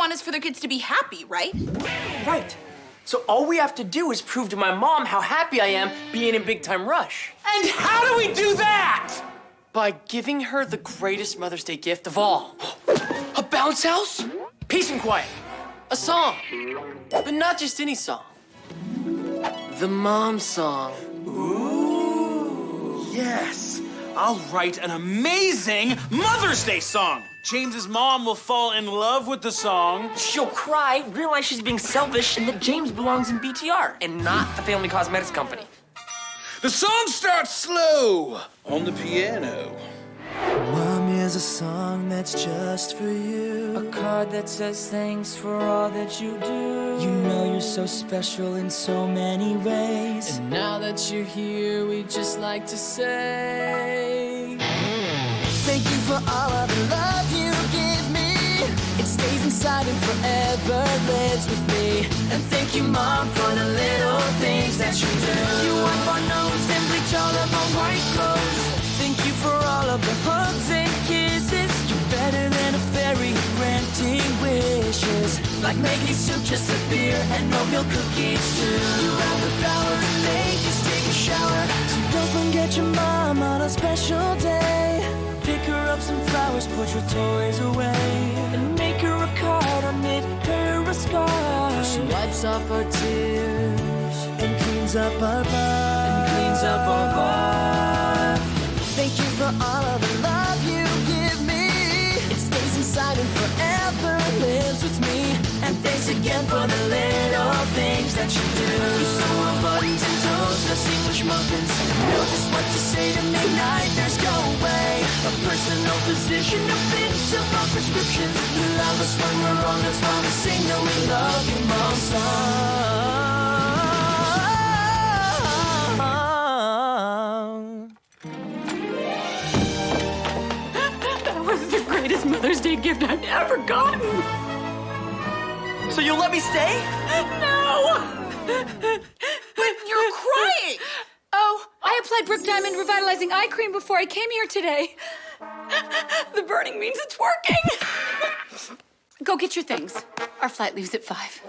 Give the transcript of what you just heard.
want is for their kids to be happy, right? Right. So all we have to do is prove to my mom how happy I am being in Big Time Rush. And how do we do that? By giving her the greatest Mother's Day gift of all. A bounce house? Peace and quiet. A song. But not just any song. The mom song. Ooh. Yes. I'll write an amazing Mother's Day song. James's mom will fall in love with the song. She'll cry, realize she's being selfish, and that James belongs in BTR and not the Family Cosmetics Company. The song starts slow on the piano. Mom is a song that's just for you. A card that says thanks for all that you do. You know you're so special in so many ways. And now that you're here, we just like to say inside and forever lives with me. And thank you, Mom, for the little things that you do. You wipe our nose and bleach all of our white clothes. Thank you for all of the hugs and kisses. You're better than a fairy granting wishes. Like making soup just a beer and oatmeal cookies too. You have the power to make us take a shower. So don't forget your mom on a special day. Pick her up some flowers, put your toys away. Wipes off our tears And cleans up our bar. and cleans up our bar. Thank you for all of the love you give me. It stays inside and forever lives with me. And thanks again for the little things that you do. You sew our buttons and toast us English muffins. Know just what to say to make nightmares go away. A personal physician, a fix of our prescriptions. You love us when we're wrong, that's why we sing that we love you, greatest Mother's Day gift I've ever gotten. So you'll let me stay? No! But you're crying! Oh, I applied Brooke Diamond Revitalizing Eye Cream before I came here today. The burning means it's working! Go get your things. Our flight leaves at five.